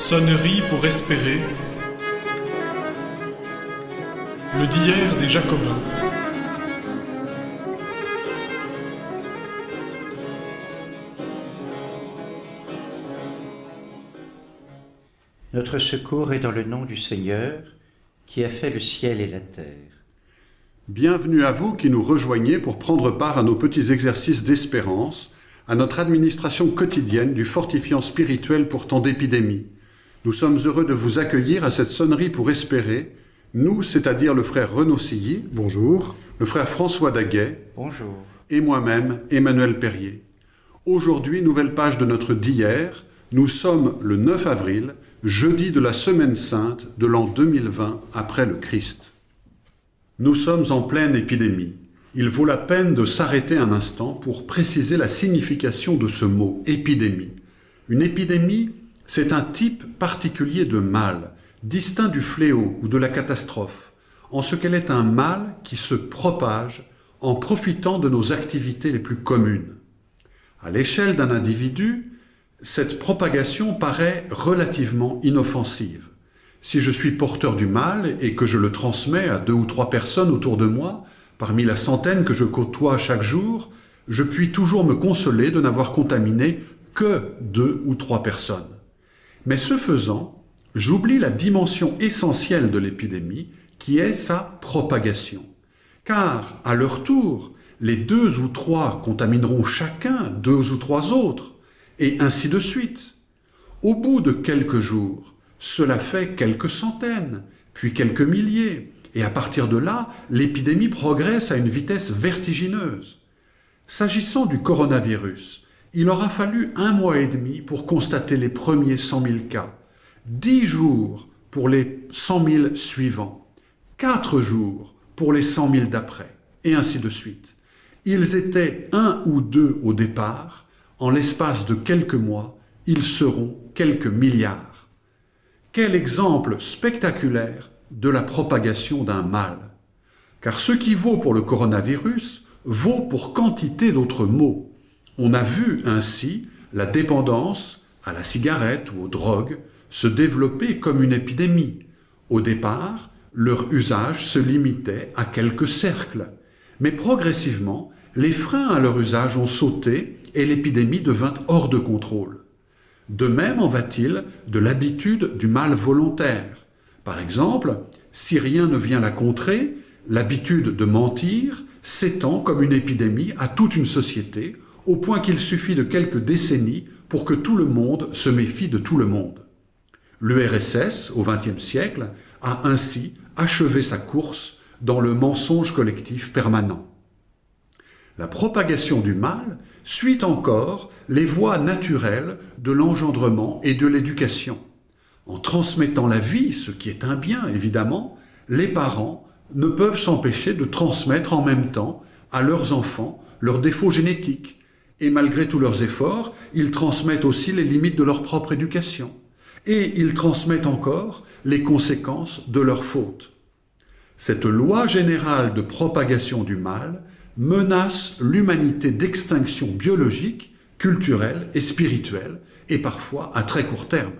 Sonnerie pour espérer. Le d'hier des Jacobins. Notre secours est dans le nom du Seigneur, qui a fait le ciel et la terre. Bienvenue à vous qui nous rejoignez pour prendre part à nos petits exercices d'espérance, à notre administration quotidienne du fortifiant spirituel pour temps d'épidémie. Nous sommes heureux de vous accueillir à cette sonnerie pour espérer, nous, c'est-à-dire le frère Renaud Silly, Bonjour. le frère François Daguet Bonjour. et moi-même, Emmanuel Perrier. Aujourd'hui, nouvelle page de notre d'hier, nous sommes le 9 avril, jeudi de la semaine sainte de l'an 2020 après le Christ. Nous sommes en pleine épidémie. Il vaut la peine de s'arrêter un instant pour préciser la signification de ce mot épidémie. Une épidémie, c'est un type particulier de mal, distinct du fléau ou de la catastrophe, en ce qu'elle est un mal qui se propage en profitant de nos activités les plus communes. À l'échelle d'un individu, cette propagation paraît relativement inoffensive. Si je suis porteur du mal et que je le transmets à deux ou trois personnes autour de moi, parmi la centaine que je côtoie chaque jour, je puis toujours me consoler de n'avoir contaminé que deux ou trois personnes. Mais ce faisant, j'oublie la dimension essentielle de l'épidémie, qui est sa propagation. Car, à leur tour, les deux ou trois contamineront chacun deux ou trois autres, et ainsi de suite. Au bout de quelques jours, cela fait quelques centaines, puis quelques milliers, et à partir de là, l'épidémie progresse à une vitesse vertigineuse. S'agissant du coronavirus, il aura fallu un mois et demi pour constater les premiers 100 000 cas, dix jours pour les 100 000 suivants, quatre jours pour les 100 000 d'après, et ainsi de suite. Ils étaient un ou deux au départ, en l'espace de quelques mois, ils seront quelques milliards. Quel exemple spectaculaire de la propagation d'un mal. Car ce qui vaut pour le coronavirus vaut pour quantité d'autres maux. On a vu ainsi la dépendance à la cigarette ou aux drogues se développer comme une épidémie. Au départ, leur usage se limitait à quelques cercles. Mais progressivement, les freins à leur usage ont sauté et l'épidémie devint hors de contrôle. De même en va-t-il de l'habitude du mal volontaire. Par exemple, si rien ne vient la contrer, l'habitude de mentir s'étend comme une épidémie à toute une société, au point qu'il suffit de quelques décennies pour que tout le monde se méfie de tout le monde. L'URSS, au XXe siècle, a ainsi achevé sa course dans le mensonge collectif permanent. La propagation du mal suit encore les voies naturelles de l'engendrement et de l'éducation. En transmettant la vie, ce qui est un bien évidemment, les parents ne peuvent s'empêcher de transmettre en même temps à leurs enfants leurs défauts génétiques. Et malgré tous leurs efforts, ils transmettent aussi les limites de leur propre éducation. Et ils transmettent encore les conséquences de leurs fautes. Cette loi générale de propagation du mal menace l'humanité d'extinction biologique, culturelle et spirituelle, et parfois à très court terme.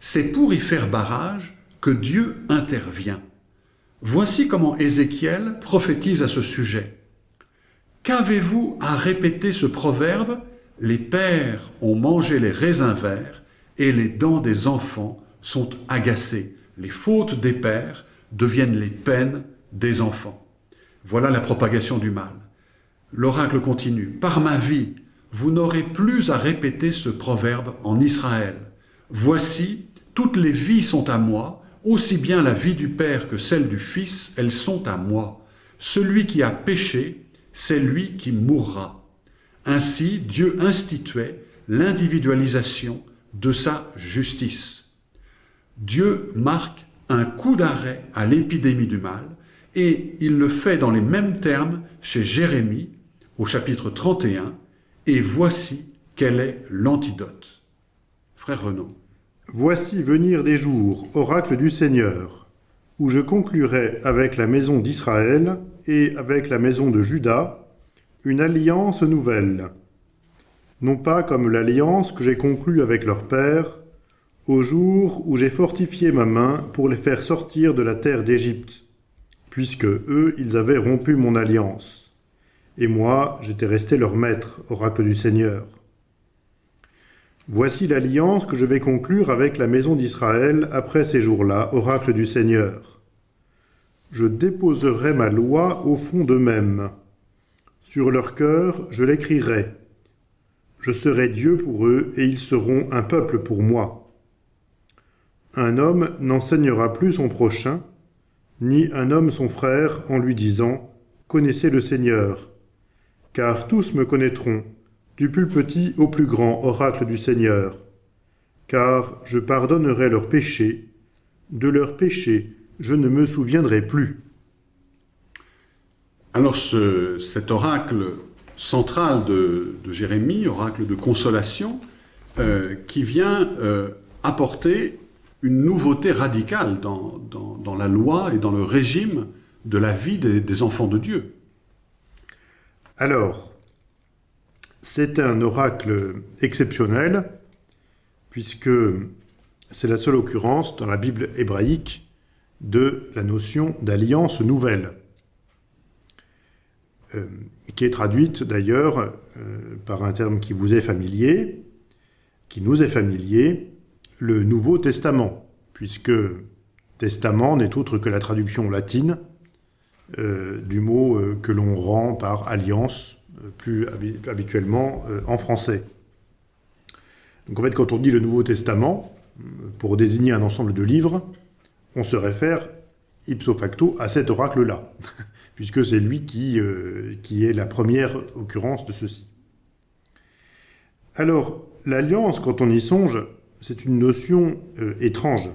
C'est pour y faire barrage que Dieu intervient. Voici comment Ézéchiel prophétise à ce sujet. Qu'avez-vous à répéter ce proverbe Les pères ont mangé les raisins verts et les dents des enfants sont agacées. Les fautes des pères deviennent les peines des enfants. Voilà la propagation du mal. L'oracle continue. Par ma vie, vous n'aurez plus à répéter ce proverbe en Israël. Voici, toutes les vies sont à moi, aussi bien la vie du Père que celle du Fils, elles sont à moi. Celui qui a péché, c'est lui qui mourra. Ainsi, Dieu instituait l'individualisation de sa justice. Dieu marque un coup d'arrêt à l'épidémie du mal, et il le fait dans les mêmes termes chez Jérémie au chapitre 31, et voici quel est l'antidote. Frère Renaud. Voici venir des jours, oracle du Seigneur, où je conclurai avec la maison d'Israël et avec la maison de Juda une alliance nouvelle, non pas comme l'alliance que j'ai conclue avec leur père au jour où j'ai fortifié ma main pour les faire sortir de la terre d'Égypte, puisque eux, ils avaient rompu mon alliance. Et moi, j'étais resté leur maître, oracle du Seigneur. Voici l'alliance que je vais conclure avec la maison d'Israël après ces jours-là, oracle du Seigneur. Je déposerai ma loi au fond d'eux-mêmes. Sur leur cœur, je l'écrirai. Je serai Dieu pour eux, et ils seront un peuple pour moi. Un homme n'enseignera plus son prochain, ni un homme son frère, en lui disant « Connaissez le Seigneur », car tous me connaîtront, du plus petit au plus grand oracle du Seigneur. Car je pardonnerai leurs péchés, de leurs péchés je ne me souviendrai plus. Alors ce, cet oracle central de, de, Jérémie, oracle de consolation, euh, qui vient euh, apporter une nouveauté radicale dans, dans, dans, la loi et dans le régime de la vie des, des enfants de Dieu. Alors, c'est un oracle exceptionnel, puisque c'est la seule occurrence dans la Bible hébraïque de la notion d'alliance nouvelle. Euh, qui est traduite d'ailleurs euh, par un terme qui vous est familier, qui nous est familier, le Nouveau Testament, puisque testament n'est autre que la traduction latine euh, du mot que l'on rend par alliance, plus habituellement euh, en français. Donc en fait, quand on dit le Nouveau Testament, pour désigner un ensemble de livres, on se réfère ipso facto à cet oracle-là puisque c'est lui qui, euh, est la première occurrence de ceci. Alors, l'alliance, quand on y songe, c'est une notion euh, étrange,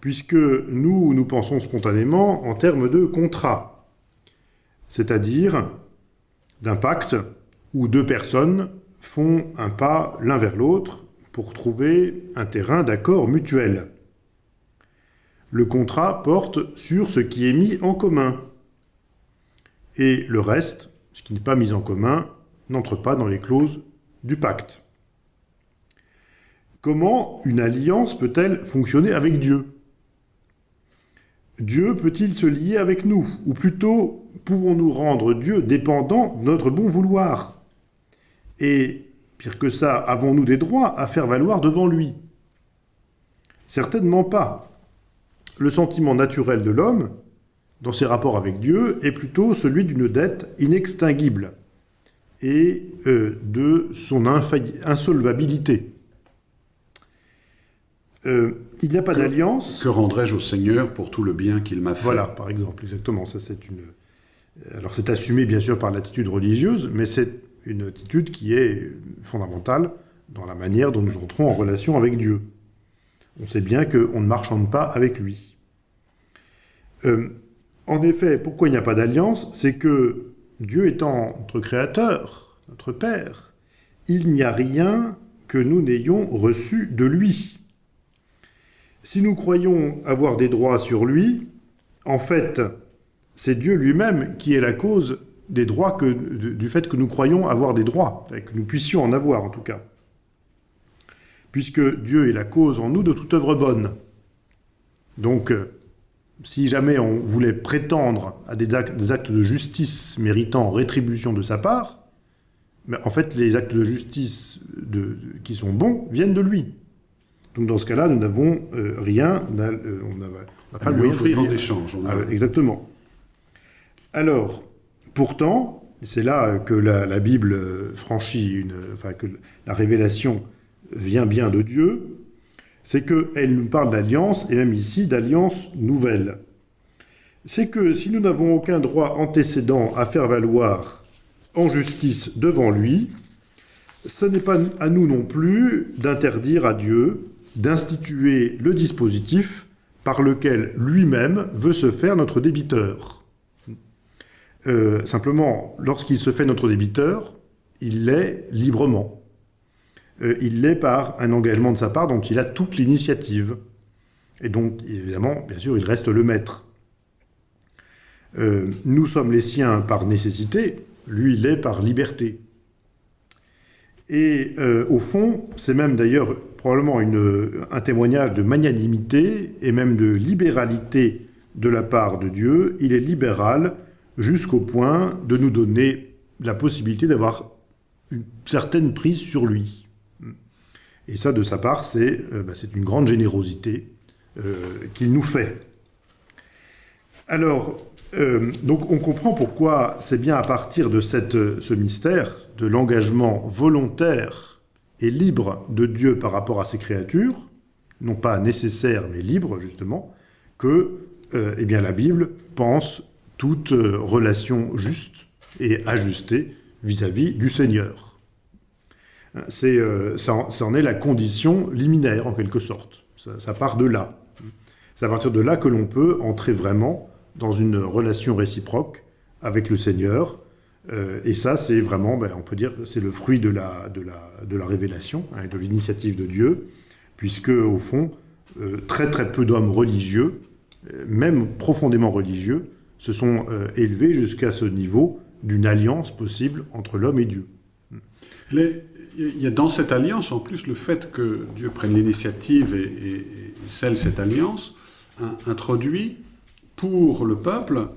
puisque nous, nous pensons spontanément en termes de contrat, c'est-à-dire d'un pacte où deux personnes font un pas l'un vers l'autre pour trouver un terrain d'accord mutuel. Le contrat porte sur ce qui est mis en commun, et le reste, ce qui n'est pas mis en commun, n'entre pas dans les clauses du pacte. Comment une alliance peut-elle fonctionner avec Dieu? Dieu peut-il se lier avec nous? Ou plutôt, pouvons-nous rendre Dieu dépendant de notre bon vouloir? Et, pire que ça, avons-nous des droits à faire valoir devant lui? Certainement pas. Le sentiment naturel de l'homme, dans ses rapports avec Dieu est plutôt celui d'une dette inextinguible et euh, de son insolvabilité. Euh, il n'y a pas d'alliance. Que rendrais-je au Seigneur pour tout le bien qu'il m'a fait Voilà, par exemple, exactement. Ça, c'est une. Alors, c'est assumé bien sûr par l'attitude religieuse, mais c'est une attitude qui est fondamentale dans la manière dont nous entrons en relation avec Dieu. On sait bien qu'on ne marchande pas avec lui. Euh, en effet, pourquoi il n'y a pas d'alliance? C'est que Dieu étant notre Créateur, notre Père, il n'y a rien que nous n'ayons reçu de lui. Si nous croyons avoir des droits sur lui, en fait, c'est Dieu lui-même qui est la cause des droits que, du fait que nous croyons avoir des droits, que nous puissions en avoir en tout cas. Puisque Dieu est la cause en nous de toute œuvre bonne. Donc, si jamais on voulait prétendre à des actes, de justice méritant rétribution de sa part, mais en fait, les actes de justice qui sont bons viennent de lui. Donc dans ce cas-là, nous n'avons euh, rien, euh, on n'a pas de moyen offrir en échange. A... Ah, exactement. Alors, pourtant, c'est là que la, la, Bible franchit une, enfin que la révélation vient bien de Dieu, c'est qu'elle nous parle d'alliance, et même ici d'alliance nouvelle. C'est que si nous n'avons aucun droit antécédent à faire valoir en justice devant lui, ce n'est pas à nous non plus d'interdire à Dieu d'instituer le dispositif par lequel lui-même veut se faire notre débiteur. Euh, simplement, lorsqu'il se fait notre débiteur, il l'est librement euh, il l'est par un engagement de sa part dont il a toute l'initiative. Et donc, évidemment, bien sûr, il reste le maître. Euh, nous sommes les siens par nécessité, lui, il l'est par liberté. Et euh, au fond, c'est même d'ailleurs probablement une, un témoignage de magnanimité et même de libéralité de la part de Dieu. Il est libéral jusqu'au point de nous donner la possibilité d'avoir une certaine prise sur lui. Et ça, de sa part, c'est euh, bah, une grande générosité euh, qu'il nous fait. Alors, euh, donc on comprend pourquoi c'est bien à partir de cette, ce mystère, de l'engagement volontaire et libre de Dieu par rapport à ses créatures, non pas nécessaire mais libre justement, que eh bien, la Bible pense toute relation juste et ajustée vis-à-vis du Seigneur. C'est, ça, en est la condition liminaire en quelque sorte. ça part de là. C'est à partir de là que l'on peut entrer vraiment dans une relation réciproque avec le Seigneur. Euh, et ça, c'est vraiment, ben, on peut dire, c'est le fruit de la, révélation hein, et de l'initiative de Dieu, puisque, au fond, euh, très très peu d'hommes religieux, euh, même profondément religieux, se sont élevés jusqu'à ce niveau d'une alliance possible entre l'homme et Dieu. il y a dans cette alliance, en plus, le fait que Dieu prenne l'initiative et, et scelle cette alliance, introduit pour le peuple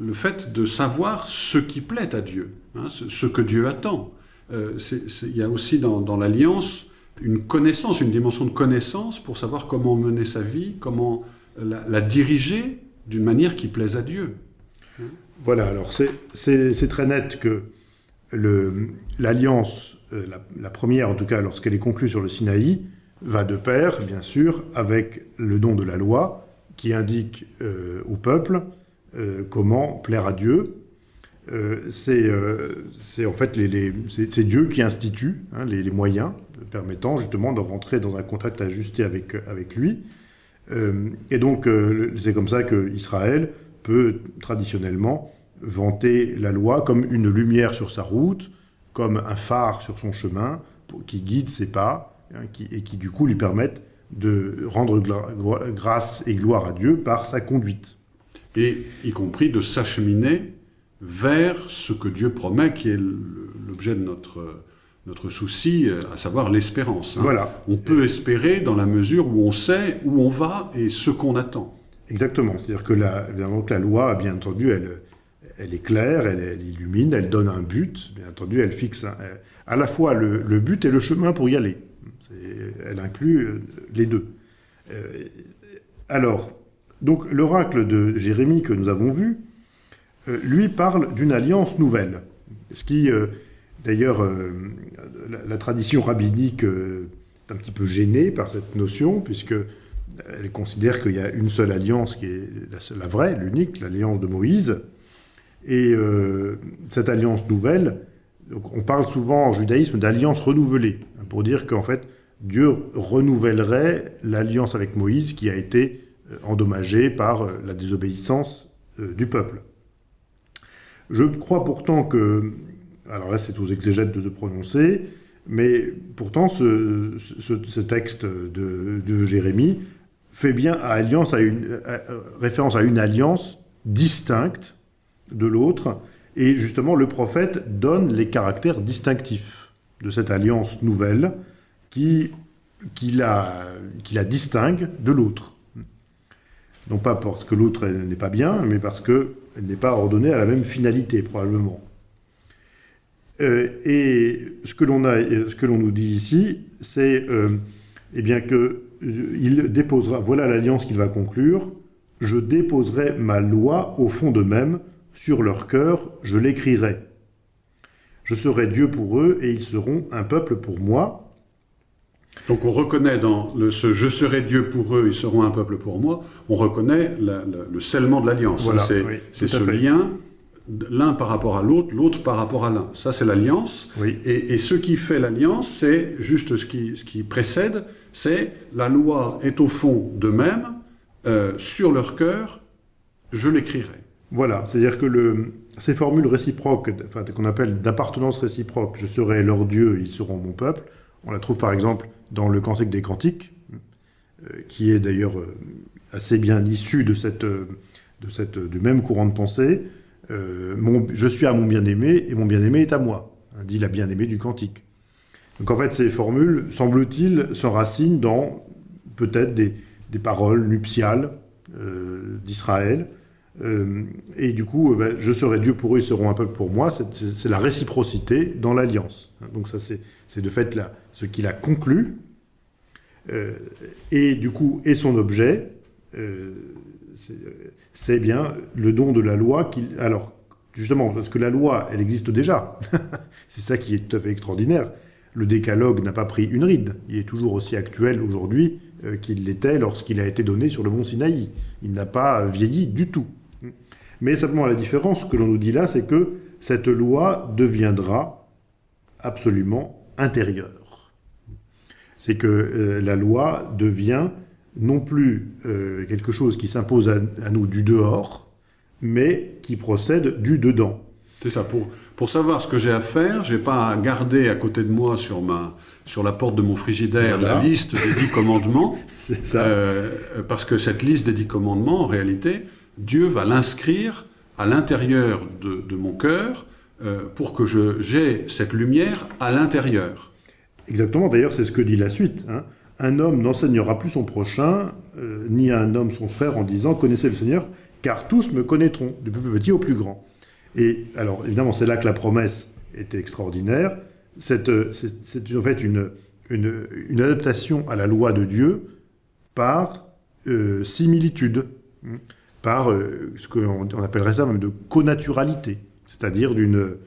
le fait de savoir ce qui plaît à Dieu, hein, ce, que Dieu attend. Euh, il y a aussi dans, l'alliance une connaissance, une dimension de connaissance pour savoir comment mener sa vie, comment la, diriger d'une manière qui plaise à Dieu. Voilà, alors c'est très net que l'alliance, euh, la, la, première en tout cas lorsqu'elle est conclue sur le Sinaï, va de pair, bien sûr, avec le don de la loi, qui indique euh, au peuple euh, comment plaire à Dieu. Euh, c'est en fait Dieu qui institue hein, les, moyens permettant justement de rentrer dans un contact ajusté avec, avec lui. et donc c'est comme ça qu'Israël peut traditionnellement vanter la loi comme une lumière sur sa route, comme un phare sur son chemin, qui guide ses pas, hein, et qui du coup lui permettent de rendre grâce et gloire à Dieu par sa conduite. Et y compris de s'acheminer vers ce que Dieu promet, qui est l'objet de notre, notre souci, à savoir l'espérance. Hein. Voilà. On peut espérer dans la mesure où on sait où on va et ce qu'on attend. Exactement. C'est-à-dire que la, que la loi, bien entendu, elle, elle est claire, elle, illumine, elle donne un but. Bien entendu, elle fixe à la fois le but et le chemin pour y aller elle inclut euh, les deux. Euh, alors, donc l'oracle de Jérémie que nous avons vu, euh, lui parle d'une alliance nouvelle. Ce qui, d'ailleurs, la, tradition rabbinique est un petit peu gênée par cette notion, puisque elle considère qu'il y a une seule alliance qui est la, vraie, l'unique, l'alliance de Moïse. Et cette alliance nouvelle, on parle souvent en judaïsme d'alliance renouvelée, pour dire qu'en fait, Dieu renouvellerait l'alliance avec Moïse qui a été euh, endommagée par euh, la désobéissance euh, du peuple. Je crois pourtant que, alors là c'est aux exégètes de se prononcer, mais pourtant ce, texte de, Jérémie fait bien alliance à une, référence à une alliance distincte de l'autre, et justement le prophète donne les caractères distinctifs de cette alliance nouvelle, qui, la distingue de l'autre. Non pas parce que l'autre n'est pas bien, mais parce qu'elle n'est pas ordonnée à la même finalité, probablement. Euh, et ce que l'on nous dit ici, c'est euh, eh bien que euh, il déposera, voilà l'alliance qu'il va conclure, je déposerai ma loi au fond d'eux-mêmes, sur leur cœur, je l'écrirai. Je serai Dieu pour eux et ils seront un peuple pour moi. Donc on reconnaît dans le, ce « je serai Dieu pour eux, ils seront un peuple pour moi », on reconnaît le scellement de l'alliance. c'est ce lien, l'un par rapport à l'autre, l'autre par rapport à l'un. Ça c'est l'alliance. Et, ce qui fait l'alliance, c'est juste ce qui, ce qui précède, c'est la loi est au fond d'eux-mêmes, euh, sur leur cœur, je l'écrirai. Voilà, c'est-à-dire que le, ces formules réciproques, enfin, qu'on appelle d'appartenance réciproque, je serai leur Dieu, ils seront mon peuple, on la trouve par exemple dans le Cantique des Cantiques, euh, qui est d'ailleurs euh, assez bien issu euh, du même courant de pensée. je suis à mon bien-aimé et mon bien-aimé est à moi, hein, dit la bien-aimée du Cantique. Donc en fait, ces formules, semble-t-il, s'enracinent dans peut-être des, paroles nuptiales d'Israël. Euh, et du coup, euh, ben, je serai Dieu pour eux, ils seront un peuple pour moi. C'est- la réciprocité dans l'alliance. Donc ça, c'est de fait là, ce qu'il a conclu. Euh, et du coup, et son objet, c'est bien le don de la loi. Alors, justement, parce que la loi, elle existe déjà. c'est ça qui est tout à fait extraordinaire. Le décalogue n'a pas pris une ride. Il est toujours aussi actuel aujourd'hui qu'il l'était lorsqu'il a été donné sur le mont Sinaï. Il n'a pas vieilli du tout. Mais simplement la différence que l'on nous dit là, c'est que cette loi deviendra absolument intérieure. C'est que euh, la loi devient non plus euh, quelque chose qui s'impose à, à nous du dehors, mais qui procède du dedans. C'est ça. Pour, pour savoir ce que j'ai à faire, j'ai pas à garder à côté de moi sur, ma, sur la porte de mon frigidaire Voilà. la liste des dix commandements, C'est ça. euh, parce que cette liste des dix commandements, en réalité, Dieu va l'inscrire à l'intérieur de, mon cœur euh, pour que j'ai cette lumière à l'intérieur. Exactement, d'ailleurs, c'est ce que dit la suite. hein. Un homme n'enseignera plus son prochain, euh, ni un homme son frère, en disant Connaissez le Seigneur, car tous me connaîtront, du plus petit au plus grand. Et alors, évidemment, c'est là que la promesse était extraordinaire. C'est euh, c'est- en fait une, adaptation à la loi de Dieu par similitude, hein, par euh, ce qu'on on appellerait ça même de connaturalité, c'est-à-dire d'une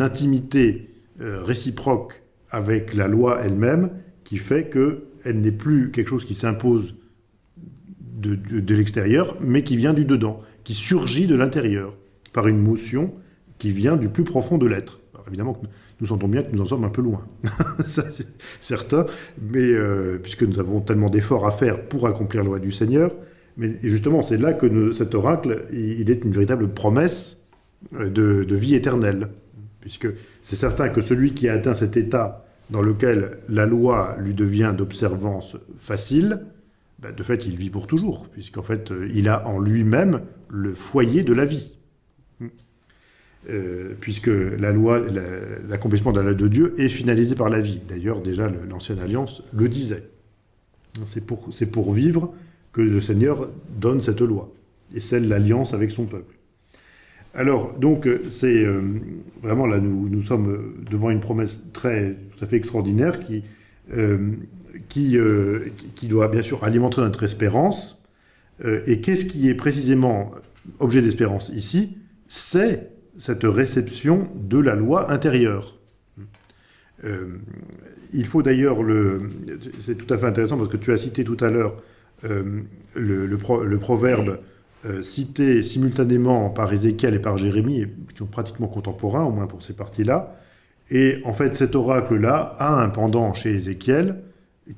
intimité euh, réciproque avec la loi elle-même qui fait qu'elle n'est plus quelque chose qui s'impose de, de- l'extérieur, mais qui vient du dedans, qui surgit de l'intérieur, par une motion qui vient du plus profond de l'être. Évidemment nous sentons bien que nous en sommes un peu loin, ça c'est certain, mais euh, puisque nous avons tellement d'efforts à faire pour accomplir la loi du Seigneur, mais justement c'est là que cet oracle, il, est une véritable promesse euh, de, vie éternelle, puisque c'est certain que celui qui a atteint cet état dans lequel la loi lui devient d'observance facile, ben, de fait, il vit pour toujours, puisqu'en fait, euh, il a en lui-même le foyer de la vie. Euh, puisque la loi, la- l'accomplissement de la loi de Dieu est finalisé par la vie. D'ailleurs, déjà, l'Ancienne Alliance le disait. C'est pour vivre que le Seigneur donne cette loi, et scelle l'alliance avec son peuple. Alors, donc, euh, c'est euh, vraiment là, nous, nous sommes euh, devant une promesse très, tout à fait extraordinaire qui, qui, qui- doit bien sûr alimenter notre espérance. Et qu'est-ce qui est précisément objet d'espérance ici? C'est cette réception de la loi intérieure. Il faut d'ailleurs le. C'est tout à fait intéressant parce que tu as cité tout à l'heure euh, le, le pro- le proverbe euh, cité simultanément par Ézéchiel et par Jérémie, qui sont pratiquement contemporains, au moins pour ces parties-là. Et en fait, cet oracle-là a un pendant chez Ézéchiel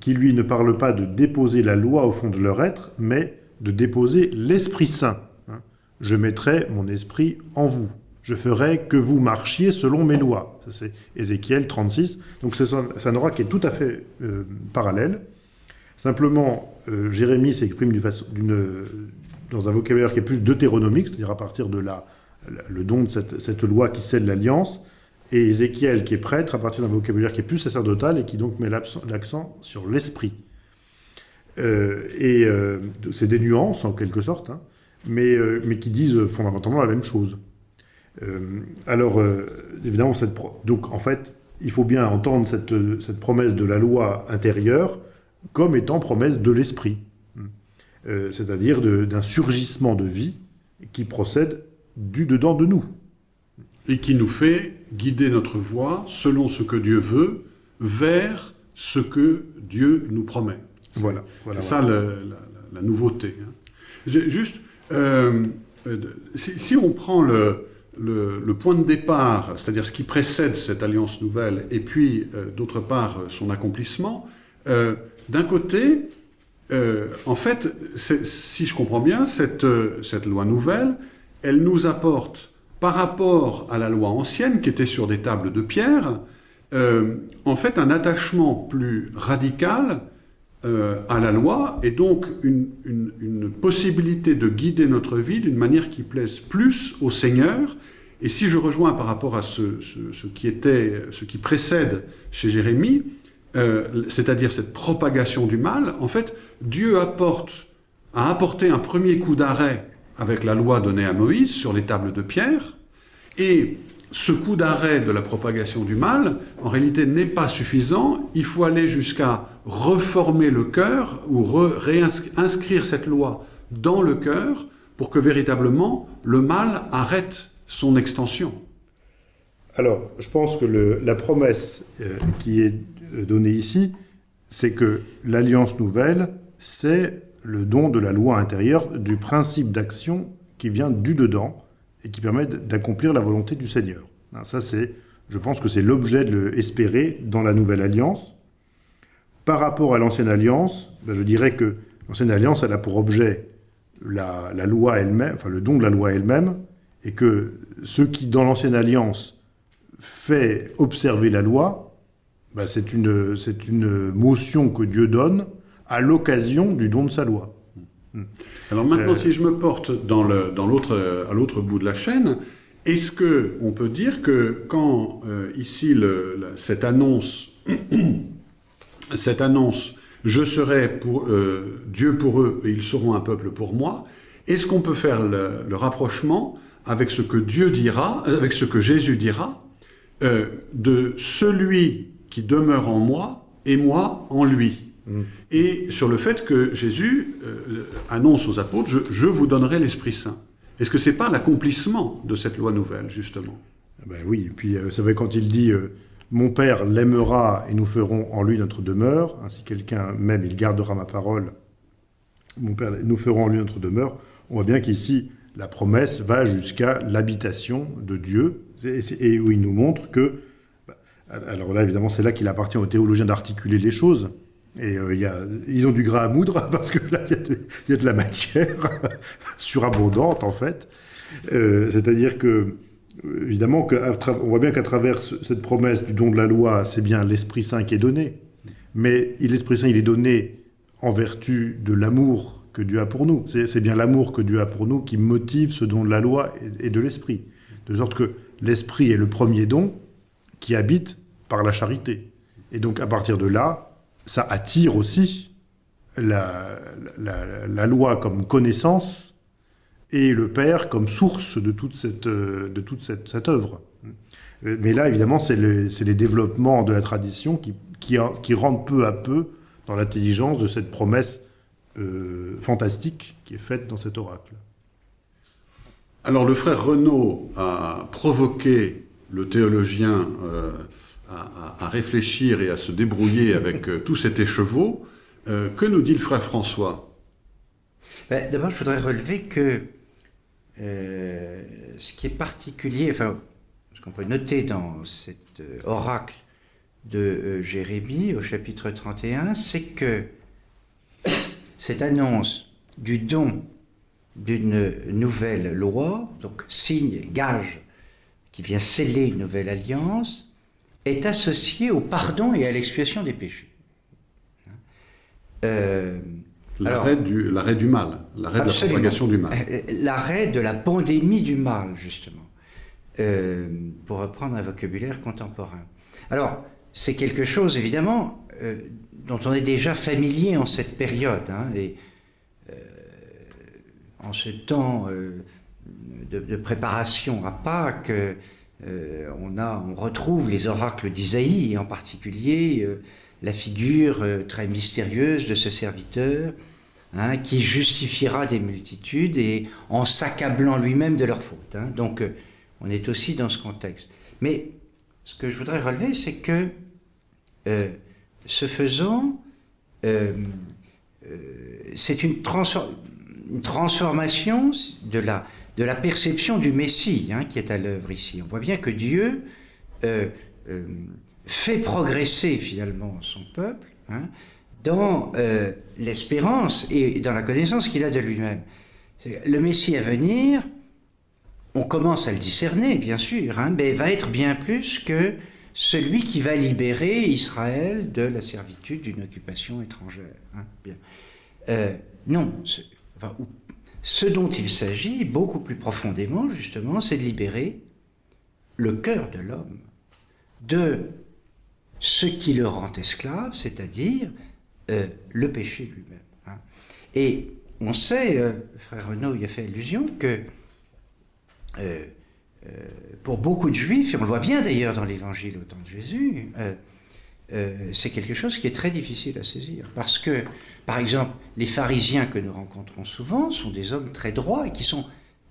qui, lui, ne parle pas de déposer la loi au fond de leur être, mais de déposer l'Esprit Saint. hein. Je mettrai mon esprit en vous. Je ferai que vous marchiez selon mes lois. Ça, c'est Ézéchiel 36. Donc, c'est un, c'est un oracle qui est tout à fait euh, parallèle. Simplement, euh, Jérémie s'exprime dans un vocabulaire qui est plus deutéronomique, c'est-à-dire à partir de la, le don de cette, loi qui scelle l'alliance, et Ézéchiel qui est prêtre à partir d'un vocabulaire qui est plus sacerdotal et qui donc met l'accent- sur l'esprit. Euh, et euh, c'est des nuances en quelque sorte, hein, mais, mais qui disent fondamentalement la même chose. Alors, évidemment, donc en fait, il faut bien entendre cette, cette promesse de la loi intérieure comme étant promesse de l'esprit, Euh, c'est-à-dire d'un surgissement de vie qui procède du dedans de nous. Et qui nous fait guider notre voie selon ce que Dieu veut vers ce que Dieu nous promet. Voilà. voilà, C'est voilà. ça la, la- la nouveauté. hein. Juste, euh, euh, si, si on prend le, le- le point de départ, c'est-à-dire ce qui précède cette alliance nouvelle, et puis euh, d'autre part son accomplissement, euh, d'un côté, euh, en fait, si je comprends bien, cette, euh, cette loi nouvelle, elle nous apporte, par rapport à la loi ancienne, qui était sur des tables de pierre, euh, en fait un attachement plus radical à la loi et donc une, une- une possibilité de guider notre vie d'une manière qui plaise plus au Seigneur. Et si je rejoins par rapport à ce, ce, qui, était, ce qui précède chez Jérémie, euh, c'est-à-dire cette propagation du mal, en fait, Dieu apporte, a apporté un premier coup d'arrêt avec la loi donnée à Moïse sur les tables de pierre, et ce coup d'arrêt de la propagation du mal, en réalité, n'est pas suffisant. Il faut aller jusqu'à reformer le cœur ou réinscrire cette loi dans le cœur pour que véritablement le mal arrête son extension. Alors, je pense que la promesse euh, qui est donnée ici, c'est que l'alliance nouvelle, c'est le don de la loi intérieure, du principe d'action qui vient du dedans et qui permet d'accomplir la volonté du Seigneur. Hein, ça, c'est, je pense que c'est l'objet de l'espérer dans la nouvelle alliance. Par rapport à l'ancienne alliance, ben, je dirais que l'ancienne alliance, elle a pour objet la, loi elle-même, enfin le don de la loi elle-même, et que ce qui, dans l'ancienne alliance, fait observer la loi, ben, c'est une, une motion que Dieu donne à l'occasion du don de sa loi. Alors maintenant, euh, si je me porte dans le, dans à l'autre bout de la chaîne, est-ce que on peut dire que quand euh, ici cette annonce, cette annonce, je serai pour euh, Dieu pour eux et ils seront un peuple pour moi, est-ce qu'on peut faire le, rapprochement avec ce que Dieu dira, avec ce que Jésus dira, de celui qui demeure en moi et moi en lui. Et sur le fait que Jésus euh, annonce aux apôtres, je, vous donnerai l'Esprit Saint. Est-ce que ce n'est pas l'accomplissement de cette loi nouvelle, justement? Ah ben Oui, et puis euh, c'est vrai quand il dit euh, Mon Père l'aimera et nous ferons en lui notre demeure, ainsi quelqu'un même il gardera ma parole, mon Père, nous ferons en lui notre demeure », on voit bien qu'ici, la promesse va jusqu'à l'habitation de Dieu, et, où il nous montre que... Alors là, évidemment, c'est là qu'il appartient aux théologiens d'articuler les choses, et euh, ils ont du gras à moudre parce que là, il y, a de la matière surabondante, en fait. Euh, c'est-à-dire que, évidemment, on voit bien qu'à travers cette promesse du don de la loi, c'est bien l'Esprit Saint qui est donné. Mais l'Esprit Saint, il est donné en vertu de l'amour que Dieu a pour nous. C'est bien l'amour que Dieu a pour nous qui motive ce don de la loi et de l'Esprit. De sorte que l'Esprit est le premier don qui habite par la charité. Et donc, à partir de là, ça attire aussi la, loi comme connaissance et le Père comme source de toute cette, de toute cette, œuvre. Mais là, évidemment, c'est les développements de la tradition qui, qui, rentrent peu à peu dans l'intelligence de cette promesse euh, fantastique qui est faite dans cet oracle. Alors le frère Renaud a provoqué le théologien euh, à, réfléchir et à se débrouiller avec euh, tout cet écheveau. Euh, que nous dit le frère François? Ben, D'abord, je voudrais relever que euh, ce qui est particulier, enfin, ce qu'on peut noter dans cet oracle de Jérémie au chapitre 31, c'est que cette annonce du don d'une nouvelle loi, donc signe, gage, qui vient sceller une nouvelle alliance, est associé au pardon et à l'expiation des péchés. Euh, l'arrêt du, du, mal, l'arrêt de la propagation du mal. Euh, l'arrêt de la pandémie du mal, justement, euh, pour reprendre un vocabulaire contemporain. Alors, c'est quelque chose, évidemment, dont on est déjà familier en cette période. Hein, et en ce temps de, préparation à Pâques, euh, on, retrouve les oracles d'Isaïe, en particulier euh, la figure euh, très mystérieuse de ce serviteur, hein, qui justifiera des multitudes et en s'accablant lui-même de leurs fautes. Hein. Donc on est aussi dans ce contexte. Mais ce que je voudrais relever, c'est que ce faisant, c'est une, transformation de la, de la perception du Messie hein, qui est à l'œuvre ici. On voit bien que Dieu euh, euh, fait progresser finalement son peuple hein, dans euh, l'espérance et dans la connaissance qu'il a de lui-même. Le Messie à venir, on commence à le discerner, bien sûr, hein, mais va être bien plus que celui qui va libérer Israël de la servitude d'une occupation étrangère. Bien. non, enfin, ce dont il s'agit, beaucoup plus profondément, justement, c'est de libérer le cœur de l'homme de ce qui le rend esclave, c'est-à-dire euh, le péché lui-même. hein. Et on sait, euh, frère Renaud y a fait allusion, que euh, pour beaucoup de juifs, et on le voit bien d'ailleurs dans l'évangile au temps de Jésus, c'est quelque chose qui est très difficile à saisir. Parce que, par exemple, les pharisiens que nous rencontrons souvent sont des hommes très droits et qui sont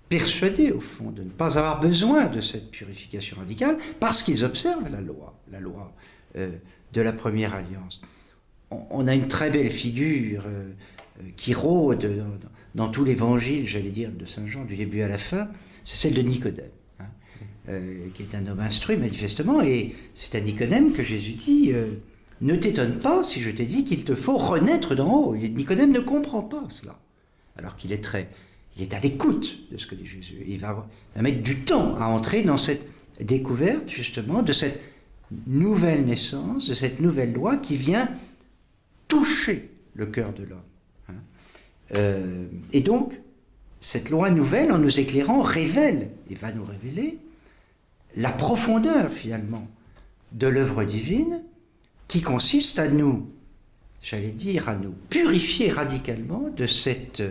persuadés, au fond, de ne pas avoir besoin de cette purification radicale parce qu'ils observent la loi, la loi euh, de la première alliance. On, a une très belle figure euh, euh, qui rôde dans, tout l'évangile, j'allais dire, de Saint Jean, du début à la fin, c'est celle de Nicodème. hein, qui est un homme instruit manifestement, et c'est à Nicodème que Jésus dit Ne t'étonne pas si je t'ai dit qu'il te faut renaître d'en haut. Nicodème ne comprend pas cela, alors qu'il est très, il est à l'écoute de ce que dit Jésus. Il va, va mettre du temps à entrer dans cette découverte justement de cette nouvelle naissance, de cette nouvelle loi qui vient toucher le cœur de l'homme. hein. Euh, et donc, cette loi nouvelle, en nous éclairant, révèle et va nous révéler la profondeur finalement de l'œuvre divine qui consiste à nous, j'allais dire, à nous purifier radicalement de cette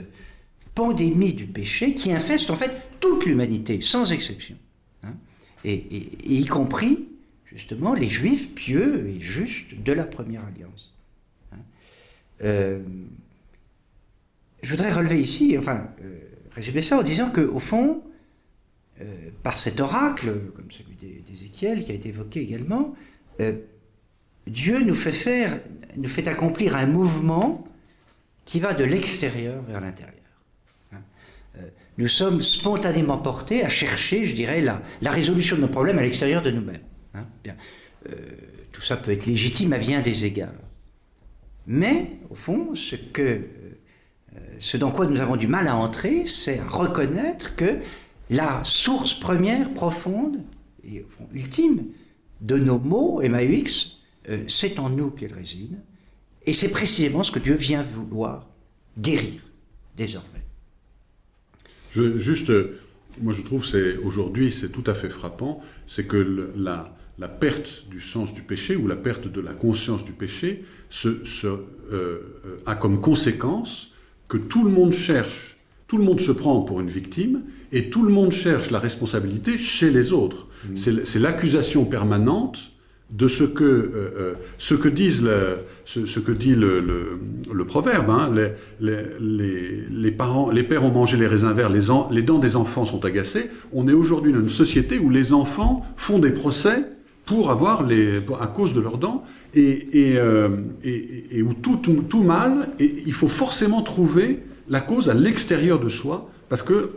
pandémie du péché qui infeste en fait toute l'humanité, sans exception. hein, et, y compris justement les juifs pieux et justes de la première alliance. hein. Euh, je voudrais relever ici, enfin, euh, résumer ça en disant qu'au fond, euh, par cet oracle, comme celui d'É- d'Ézéchiel qui a été évoqué également, Dieu nous fait faire, nous fait accomplir un mouvement qui va de l'extérieur vers l'intérieur. Hein. Euh, Nous sommes spontanément portés à chercher, je dirais, la, la résolution de nos problèmes à l'extérieur de nous-mêmes. hein. Bien. Euh, tout ça peut être légitime à bien des égards. Mais, au fond, ce que euh, ce dans quoi nous avons du mal à entrer, c'est reconnaître que la source première, profonde et ultime de nos mots, MAUX, c'est en nous qu'elle réside. Et c'est précisément ce que Dieu vient vouloir guérir désormais. Je- juste, euh, moi je trouve c'est aujourd'hui c'est tout à fait frappant, c'est que le- la, la perte du sens du péché ou la perte de la conscience du péché se, se, euh, euh, a comme conséquence que tout le monde cherche, tout le monde se prend pour une victime et tout le monde cherche la responsabilité chez les autres. L- C'est l'accusation permanente de ce que, euh, euh, ce que, disent le, ce, que dit le, le, le proverbe. hein. les, les, les, parents, les pères ont mangé les raisins verts, les, les dents des enfants sont agacées. On est aujourd'hui dans une société où les enfants font des procès pour avoir les, pour- à cause de leurs dents et, et, euh, et- et- où tout, tout, tout mal, et il faut forcément trouver la cause à l'extérieur de soi parce que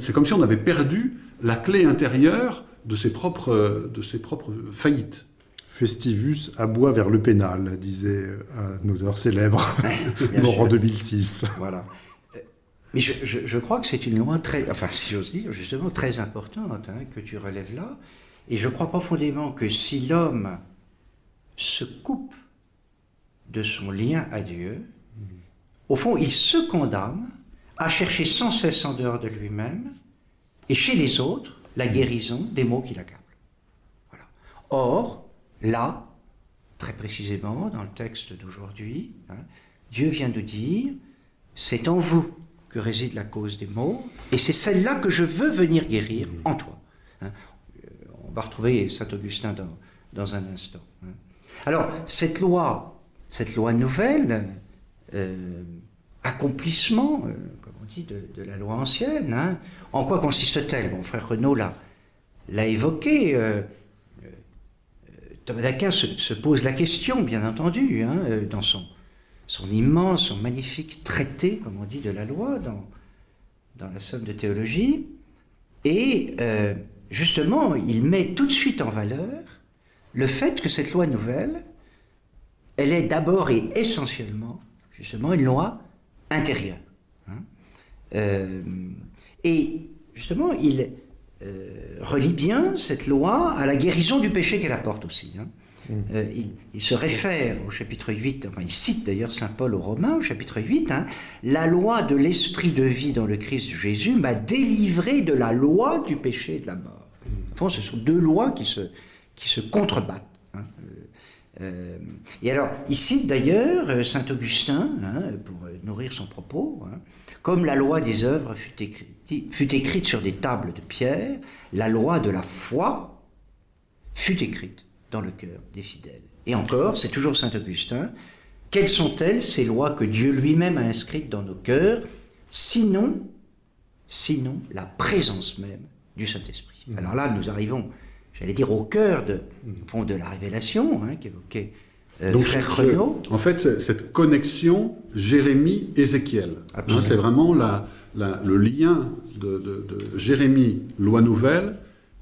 c'est comme si on avait perdu la clé intérieure de ses propres, de ses propres faillites. Festivus aboie vers le pénal, disait un auteur célèbre, mort en sûr. 2006. Voilà. Euh, Mais je, je- je crois que c'est une loi très, enfin si j'ose dire, justement très importante hein, que tu relèves là. Et je crois profondément que si l'homme se coupe de son lien à Dieu, au fond, il se condamne à chercher sans cesse en dehors de lui-même et chez les autres la guérison des maux qui l'accablent. Voilà. Or, là, très précisément, dans le texte d'aujourd'hui, hein, Dieu vient nous dire, c'est en vous que réside la cause des maux, et c'est celle-là que je veux venir guérir en toi. hein. Euh, On va retrouver Saint Augustin dans, dans un instant. hein. Alors, cette loi, cette loi nouvelle, euh, accomplissement, euh, comme on dit, de, de la loi ancienne, en quoi consiste-t-elle? Mon frère Renaud l'a, évoqué. Thomas d'Aquin se, se pose la question, bien entendu, hein, euh, dans son, immense, son magnifique traité, comme on dit, de la loi, dans, la somme de théologie. Et euh, justement, il met tout de suite en valeur le fait que cette loi nouvelle, elle est d'abord et essentiellement, justement, une loi intérieure. hein. Euh, et justement, il relie bien cette loi à la guérison du péché qu'elle apporte aussi. hein. Euh, il, il se réfère au chapitre 8, enfin il cite d'ailleurs Saint Paul aux Romains au chapitre 8, hein, la loi de l'esprit de vie dans le Christ Jésus m'a délivré de la loi du péché et de la mort. fond, ce sont deux lois qui se, qui se contrebattent. hein. Euh, euh, et alors, ici d'ailleurs, euh, saint Augustin, hein, pour euh, nourrir son propos, comme la loi des œuvres fut écrite, fut écrite sur des tables de pierre, la loi de la foi fut écrite dans le cœur des fidèles. Et encore, c'est toujours saint Augustin, quelles sont-elles ces lois que Dieu lui-même a inscrites dans nos cœurs, sinon, sinon la présence même du Saint-Esprit? Alors là, nous arrivons, j'allais dire, au cœur de, au fond, de la révélation hein, qu'évoquait Donc, frère ce- Renaud. en fait, cette connexion Jérémie-Ézéchiel, hein, c'est vraiment la- la- le lien de, de- de Jérémie, loi nouvelle,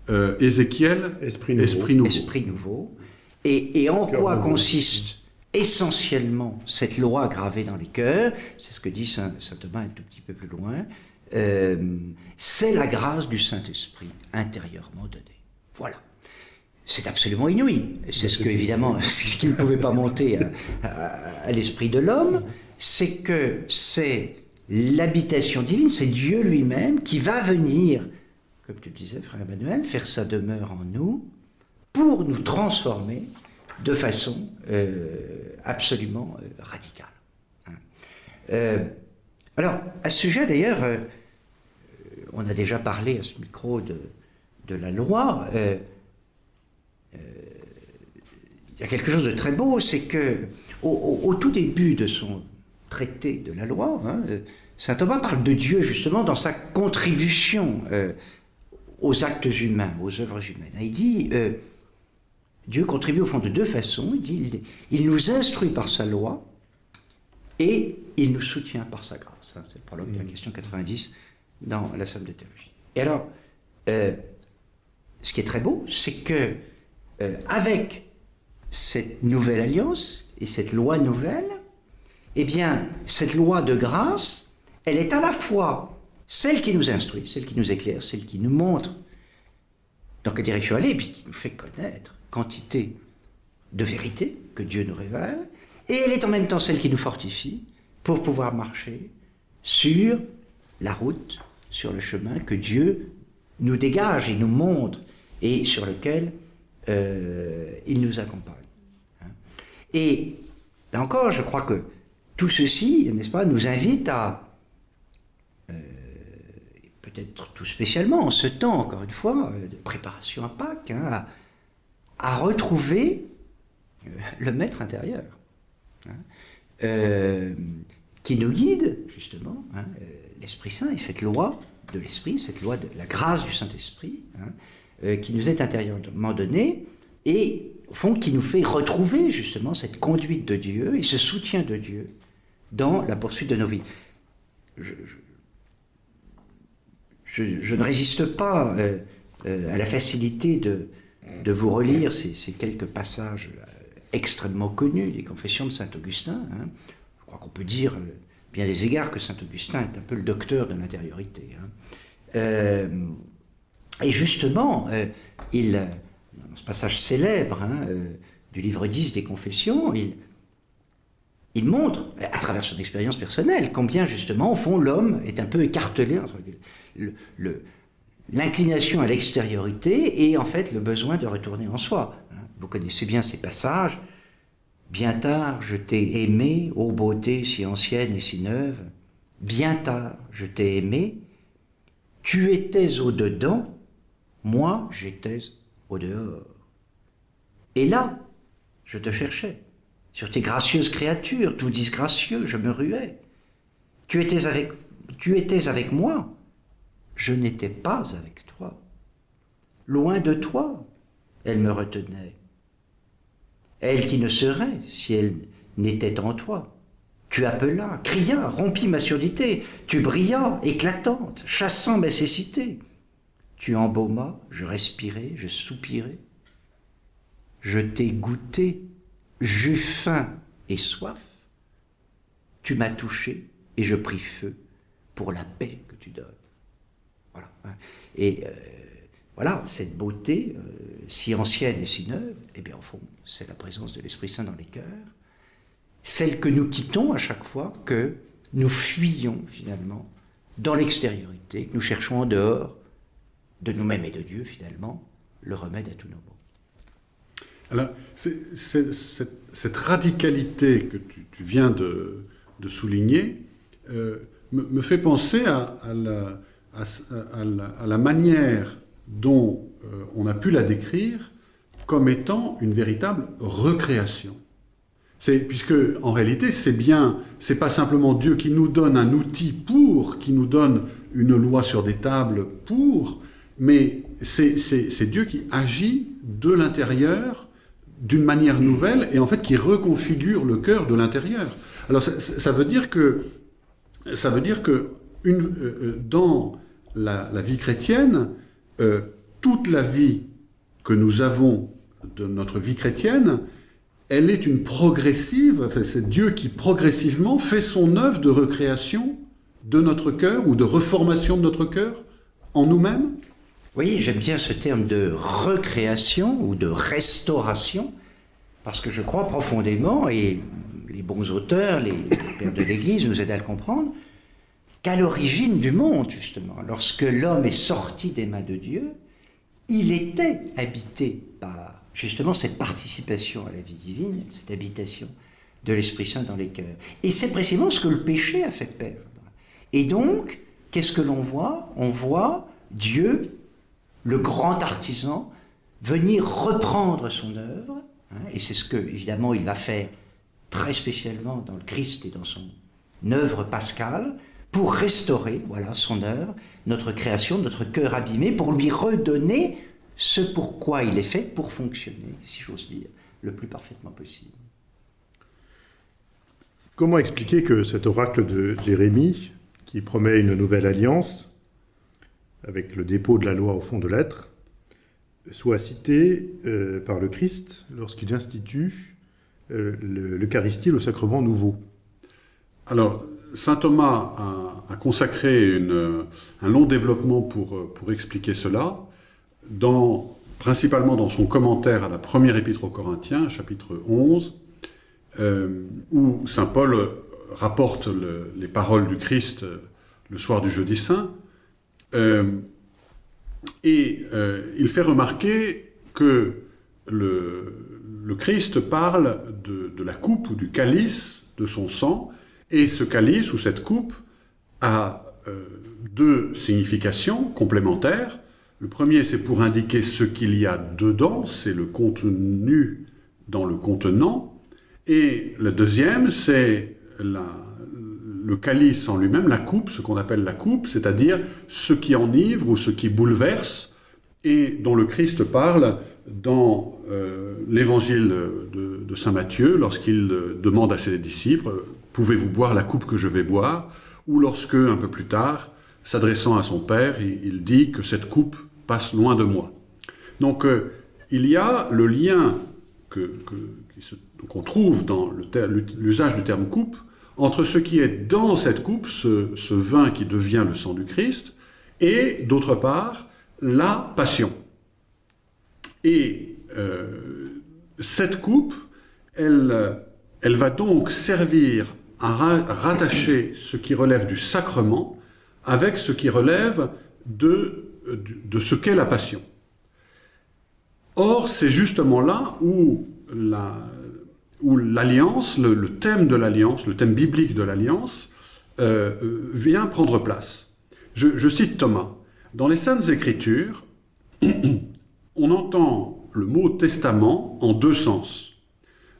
euh, Ézéchiel, Esprit nouveau. esprit nouveau. esprit nouveau. Et, et en Cœur quoi nouveau. consiste essentiellement cette loi gravée dans les cœurs? C'est ce que dit saint, saint Thomas un tout petit peu plus loin. euh, c'est la grâce du Saint-Esprit intérieurement donnée. Voilà. C'est absolument inouï. C'est ce que, évidemment, ce qui ne pouvait pas monter à, à- à l'esprit de l'homme, c'est que c'est l'habitation divine, c'est Dieu lui-même qui va venir, comme tu le disais, frère Emmanuel, faire sa demeure en nous pour nous transformer de façon euh, absolument euh, radicale. hein. Euh, alors, à ce sujet d'ailleurs, on a déjà parlé à ce micro de, de la loi. Euh, il y a quelque chose de très beau, c'est que au, au- au tout début de son traité de la loi, hein, euh, saint Thomas parle de Dieu justement dans sa contribution euh, aux actes humains, aux œuvres humaines. Il dit euh, Dieu contribue au fond de deux façons. Il dit il, il nous instruit par sa loi et il nous soutient par sa grâce. hein. C'est le prologue de la question 90 dans la Somme de théologie. Et alors, euh, ce qui est très beau, c'est que euh, avec cette nouvelle alliance et cette loi nouvelle, eh bien, cette loi de grâce, elle est à la fois celle qui nous instruit, celle qui nous éclaire, celle qui nous montre dans quelle direction aller, et puis qui nous fait connaître quantité de vérité que Dieu nous révèle, et elle est en même temps celle qui nous fortifie pour pouvoir marcher sur la route, sur le chemin que Dieu nous dégage et nous montre, et sur lequel euh, il nous accompagne. hein. Et là encore, je crois que tout ceci, n'est-ce pas, nous invite à, euh, peut-être tout spécialement en ce temps, encore une fois, euh, de préparation à Pâques, hein, à, retrouver le maître intérieur, hein, qui nous guide, justement, l'Esprit Saint et cette loi de l'Esprit, cette loi de la grâce du Saint-Esprit, euh, qui nous est intérieurement donnée, et au fond qui nous fait retrouver justement cette conduite de Dieu et ce soutien de Dieu dans la poursuite de nos vies. Je, ne résiste pas euh, euh, à la facilité de, de vous relire ces, quelques passages extrêmement connus des confessions de saint Augustin. hein. Je crois qu'on peut dire, bien des égards, que saint Augustin est un peu le docteur de l'intériorité. hein. Et justement, euh, il, dans ce passage célèbre hein, euh, du livre 10 des Confessions, il, il montre, à travers son expérience personnelle, combien justement, au fond, l'homme est un peu écartelé entre le- le- l'inclination à l'extériorité et en fait le besoin de retourner en soi. hein. Vous connaissez bien ces passages. Bien tard, je t'ai aimé, ô beauté si ancienne et si neuve. Bien tard, je t'ai aimé. Tu étais au dedans, moi j'étais au dehors. Et là, je te cherchais. Sur tes gracieuses créatures, tout disgracieux, je me ruais. Tu étais avec, moi, je n'étais pas avec toi. Loin de toi, elle me retenait. Elle qui ne serait si elle n'était en toi. Tu appelas, cria, rompis ma surdité, tu brillas, éclatante, chassant mes cécités. Tu embaumas, je respirais, je soupirais. Je t'ai goûté, j'eus faim et soif. Tu m'as touché et je pris feu pour la paix que tu donnes. Voilà. hein. Et euh, voilà, cette beauté, euh, si ancienne et si neuve, eh bien, fond, c'est la présence de l'Esprit Saint dans les cœurs. Celle que nous quittons à chaque fois que nous fuyons, finalement, dans l'extériorité, que nous cherchons en dehors de nous-mêmes et de Dieu, finalement, le remède à tous nos maux. Alors, cette, radicalité que tu, viens de, souligner euh, me, fait penser à, la, manière dont euh, on a pu la décrire comme étant une véritable recréation. Puisque en réalité c'est bien, c'est pas simplement Dieu qui nous donne un outil pour, qui nous donne une loi sur des tables pour, mais c'est Dieu qui agit de l'intérieur d'une manière nouvelle et en fait qui reconfigure le cœur de l'intérieur. Alors ça, veut dire que ça veut dire que euh, euh, dans la, la vie chrétienne, euh, toute la vie que nous avons de notre vie chrétienne, elle est une progressive, enfin, c'est Dieu qui progressivement fait son œuvre de recréation de notre cœur ou de reformation de notre cœur en nous-mêmes. Voyez, j'aime bien ce terme de recréation ou de restauration, parce que je crois profondément, et les bons auteurs, les pères de l'Église nous aident à le comprendre, qu'à l'origine du monde, justement, lorsque l'homme est sorti des mains de Dieu, il était habité par justement cette participation à la vie divine, cette habitation de l'Esprit Saint dans les cœurs. Et c'est précisément ce que le péché a fait perdre. Et donc, qu'est-ce que l'on voit? On voit Dieu, le grand artisan, venir reprendre son œuvre, hein, et c'est ce que, évidemment, il va faire très spécialement dans le Christ et dans son œuvre pascale, pour restaurer, voilà, son œuvre, notre création, notre cœur abîmé, pour lui redonner ce pourquoi il est fait pour fonctionner, si j'ose dire, le plus parfaitement possible. Comment expliquer que cet oracle de Jérémie, qui promet une nouvelle alliance, avec le dépôt de la loi au fond de l'être, soit cité euh, par le Christ lorsqu'il institue euh, le- l'Eucharistie, le sacrement nouveau. Alors, Saint Thomas a, consacré un long développement pour, pour expliquer cela, principalement dans son commentaire à la première épître aux Corinthiens, chapitre 11, euh, où Saint Paul rapporte le- les paroles du Christ euh, le soir du jeudi saint, et euh, il fait remarquer que le, le Christ parle de, de la coupe ou du calice de son sang, et ce calice ou cette coupe a euh, deux significations complémentaires. Le premier, c'est pour indiquer ce qu'il y a dedans, c'est le contenu dans le contenant. Et le deuxième, c'est la- le calice en lui-même, la coupe, ce qu'on appelle la coupe, c'est-à-dire ce qui enivre ou ce qui bouleverse, et dont le Christ parle dans euh, l'évangile de, Saint Matthieu, lorsqu'il euh, demande à ses disciples, pouvez-vous boire la coupe que je vais boire? Ou lorsque, un peu plus tard, s'adressant à son Père, il, dit que cette coupe passe loin de moi. Donc euh, il y a le lien que, que- qu'on trouve dans l'usage du terme coupe entre ce qui est dans cette coupe, ce, vin qui devient le sang du Christ, et d'autre part, la passion. Et euh, cette coupe, elle, va donc servir à ra- rattacher ce qui relève du sacrement avec ce qui relève de ce qu'est la passion. Or, c'est justement là où la- où l'alliance, le, thème de l'alliance, le thème biblique de l'alliance, euh, euh, vient prendre place. Je cite Thomas. Dans les Saintes Écritures, on entend le mot testament en deux sens.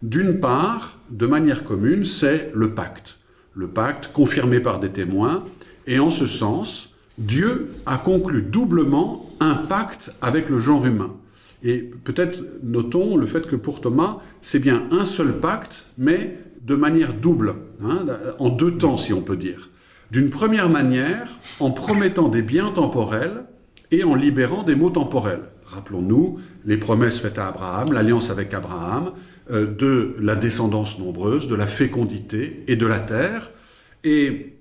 D'une part, de manière commune, c'est le pacte. Le pacte confirmé par des témoins, et en ce sens, Dieu a conclu doublement un pacte avec le genre humain. Et peut-être notons le fait que pour Thomas, c'est bien un seul pacte, mais de manière double, hein, en deux temps si on peut dire. D'une première manière, en promettant des biens temporels et en libérant des maux temporels. Rappelons-nous les promesses faites à Abraham, l'alliance avec Abraham, euh, de la descendance nombreuse, de la fécondité et de la terre, et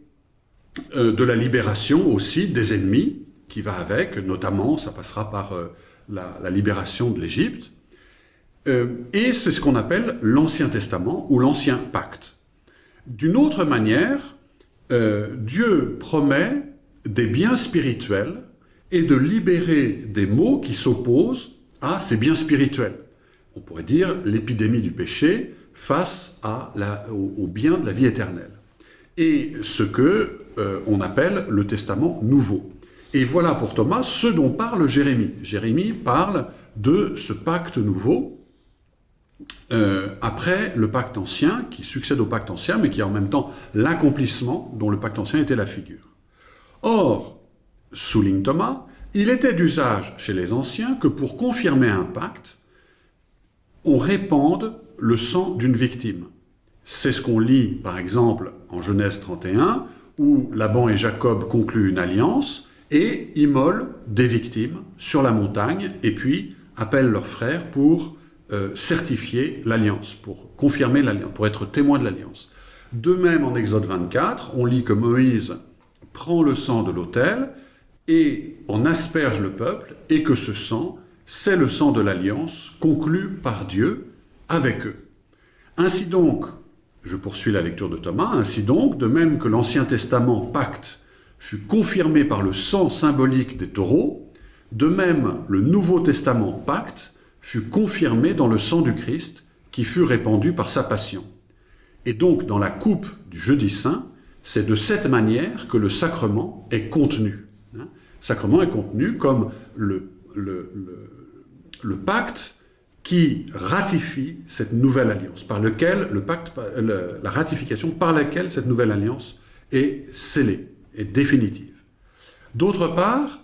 euh, de la libération aussi des ennemis qui va avec, notamment ça passera par euh, la, libération de l'Égypte. Euh, et c'est ce qu'on appelle l'Ancien Testament ou l'Ancien Pacte. D'une autre manière, euh, Dieu promet des biens spirituels et de libérer des maux qui s'opposent à ses biens spirituels. On pourrait dire l'épidémie du péché face au, bien de la vie éternelle. Et ce que euh, on appelle le testament nouveau. Et voilà pour Thomas ce dont parle Jérémie. Jérémie parle de ce pacte nouveau, euh, après le pacte ancien, qui succède au pacte ancien, mais qui est en même temps l'accomplissement dont le pacte ancien était la figure. Or, souligne Thomas, il était d'usage chez les anciens que pour confirmer un pacte, on répande le sang d'une victime. C'est ce qu'on lit, par exemple, en Genèse 31, où Laban et Jacob concluent une alliance et immolent des victimes sur la montagne, et puis appellent leurs frères pour euh, certifier l'alliance, pour confirmer l'alliance, pour être témoin de l'alliance. De même, en Exode 24, on lit que Moïse prend le sang de l'autel et en asperge le peuple, et que ce sang, c'est le sang de l'alliance conclue par Dieu avec eux. Ainsi donc, je poursuis la lecture de Thomas, ainsi donc, de même que l'Ancien Testament, pacte, fut confirmé par le sang symbolique des taureaux, de même le Nouveau Testament, pacte, fut confirmé dans le sang du Christ qui fut répandu par sa passion. Et donc, dans la coupe du jeudi saint, c'est de cette manière que le sacrement est contenu. Hein. Le sacrement est contenu comme le, pacte qui ratifie cette nouvelle alliance, par lequel la ratification par laquelle cette nouvelle alliance est scellée, est définitive. D'autre part,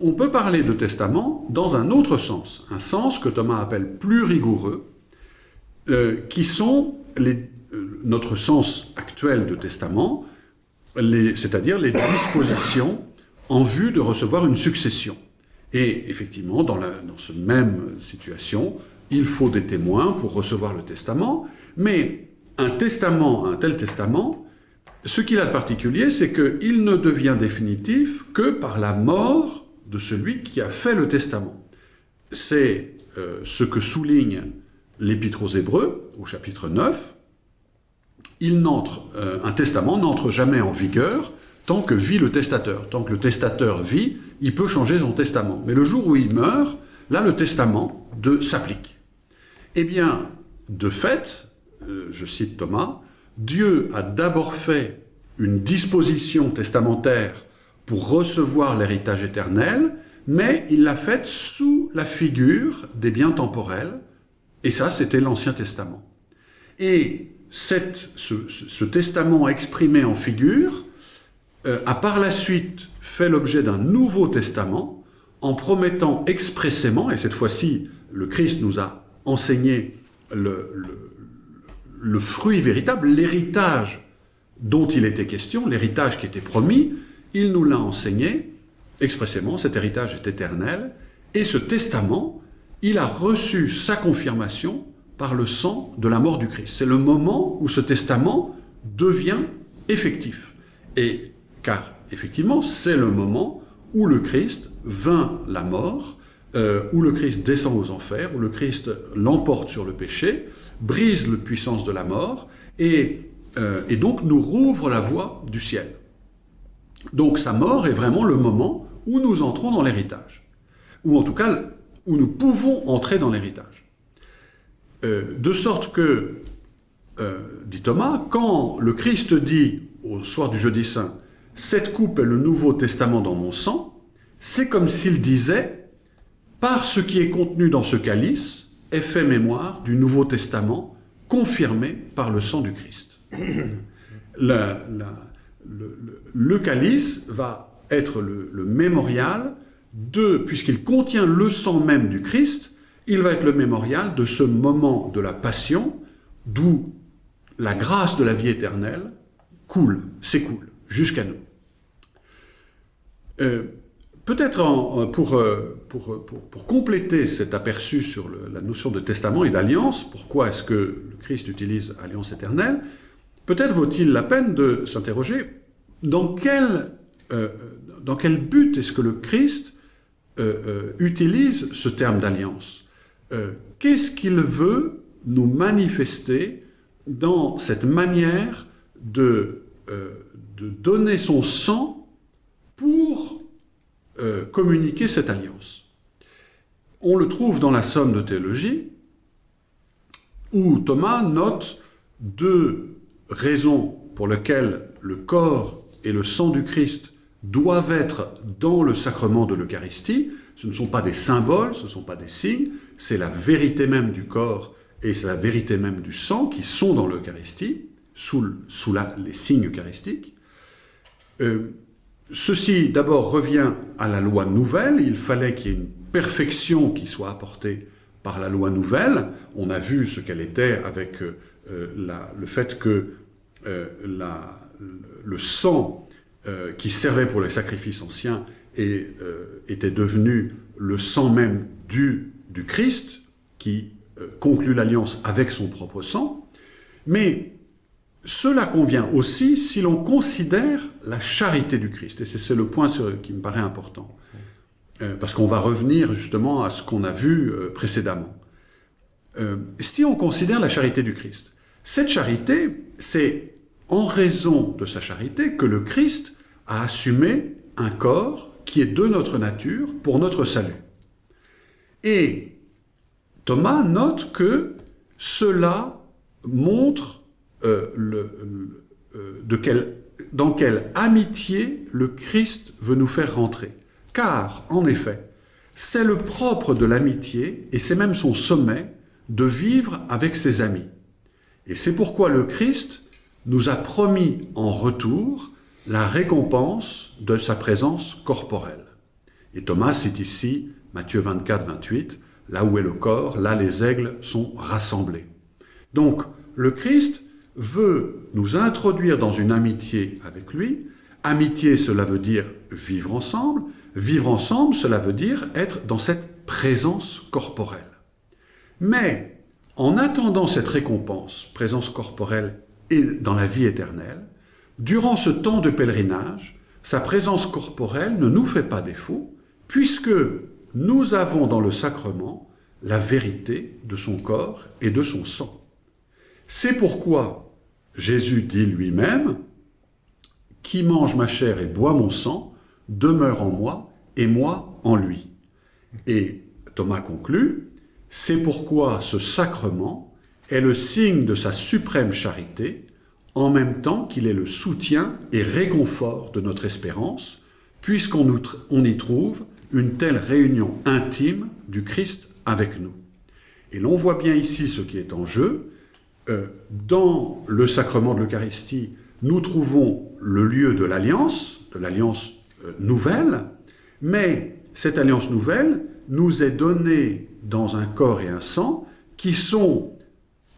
on peut parler de testament dans un autre sens, un sens que Thomas appelle plus rigoureux, euh, qui sont les, euh, notre sens actuel de testament, c'est-à-dire les dispositions en vue de recevoir une succession. Et effectivement, dans, la, dans cette même situation, il faut des témoins pour recevoir le testament, mais un testament, un tel testament, ce qu'il a de particulier, c'est qu'il ne devient définitif que par la mort de celui qui a fait le testament. C'est euh, ce que souligne l'Épître aux Hébreux, au chapitre 9. Il n'entre, euh, un testament n'entre jamais en vigueur tant que vit le testateur. Tant que le testateur vit, il peut changer son testament. Mais le jour où il meurt, là, le testament s'applique. Eh bien, de fait, euh, je cite Thomas, Dieu a d'abord fait une disposition testamentaire pour recevoir l'héritage éternel, mais il l'a faite sous la figure des biens temporels, et ça, c'était l'Ancien Testament. Et ce, testament exprimé en figure euh, a par la suite fait l'objet d'un Nouveau Testament, en promettant expressément, et cette fois-ci, le Christ nous a enseigné le, le fruit véritable, l'héritage dont il était question, l'héritage qui était promis, il nous l'a enseigné expressément, cet héritage est éternel, et ce testament, il a reçu sa confirmation par le sang de la mort du Christ. C'est le moment où ce testament devient effectif. Et car effectivement, c'est le moment où le Christ vainc la mort, euh, où le Christ descend aux enfers, où le Christ l'emporte sur le péché, brise la puissance de la mort, et, euh, et donc nous rouvre la voie du ciel. Donc sa mort est vraiment le moment où nous entrons dans l'héritage. Ou en tout cas, où nous pouvons entrer dans l'héritage. Euh, de sorte que, euh, dit Thomas, quand le Christ dit au soir du jeudi saint, « Cette coupe est le Nouveau Testament dans mon sang », c'est comme s'il disait « Par ce qui est contenu dans ce calice, fait mémoire du Nouveau Testament confirmé par le sang du Christ. la, le, calice va être le, mémorial de, puisqu'il contient le sang même du Christ, il va être le mémorial de ce moment de la passion d'où la grâce de la vie éternelle coule, s'écoule jusqu'à nous. Euh, peut-être pour, euh, pour, pour, compléter cet aperçu sur la notion de testament et d'alliance, pourquoi est-ce que le Christ utilise alliance éternelle Peut-être vaut-il la peine de s'interroger dans quel, euh, dans quel but est-ce que le Christ euh, euh, utilise ce terme d'alliance? Qu'est-ce qu'il veut nous manifester dans cette manière de, de donner son sang pour communiquer cette alliance on le trouve dans la Somme de théologie, où Thomas note deux raisons pour lesquelles le corps et le sang du Christ doivent être dans le sacrement de l'Eucharistie. Ce ne sont pas des symboles, ce ne sont pas des signes, c'est la vérité même du corps et c'est la vérité même du sang qui sont dans l'Eucharistie, sous, sous les signes eucharistiques. Euh, ceci d'abord revient à la loi nouvelle, il fallait qu'il y ait une perfection qui soit apportée par la loi nouvelle. On a vu ce qu'elle était avec euh, la, le fait que euh, le sang euh, qui servait pour les sacrifices anciens était devenu le sang même du, du Christ, qui conclut l'alliance avec son propre sang. Mais cela convient aussi si l'on considère la charité du Christ. Et c'est le point qui me paraît important. Euh, parce qu'on va revenir justement à ce qu'on a vu euh, précédemment. Euh, si on considère la charité du Christ, cette charité, c'est en raison de sa charité que le Christ a assumé un corps qui est de notre nature pour notre salut. Et Thomas note que cela montre le, de quel, dans quelle amitié le Christ veut nous faire rentrer. Car, en effet, c'est le propre de l'amitié, et c'est même son sommet, de vivre avec ses amis. Et c'est pourquoi le Christ nous a promis en retour la récompense de sa présence corporelle. Et Thomas cite ici Matthieu 24, 28, là où est le corps, là les aigles sont rassemblés. Donc, le Christ veut nous introduire dans une amitié avec lui. Amitié, cela veut dire vivre ensemble, Vivre ensemble, cela veut dire être dans cette présence corporelle. Mais en attendant cette récompense, présence corporelle et dans la vie éternelle, durant ce temps de pèlerinage, sa présence corporelle ne nous fait pas défaut, puisque nous avons dans le sacrement la vérité de son corps et de son sang. C'est pourquoi Jésus dit lui-même, « Qui mange ma chair et boit mon sang demeure en moi et moi en lui. Et Thomas conclut, c'est pourquoi ce sacrement est le signe de sa suprême charité, en même temps qu'il est le soutien et réconfort de notre espérance, puisqu'on on y trouve une telle réunion intime du Christ avec nous. Et l'on voit bien ici ce qui est en jeu. Euh, dans le sacrement de l'Eucharistie, nous trouvons le lieu de l'alliance, de l'alliance euh, nouvelle, mais cette alliance nouvelle nous est donnée dans un corps et un sang qui sont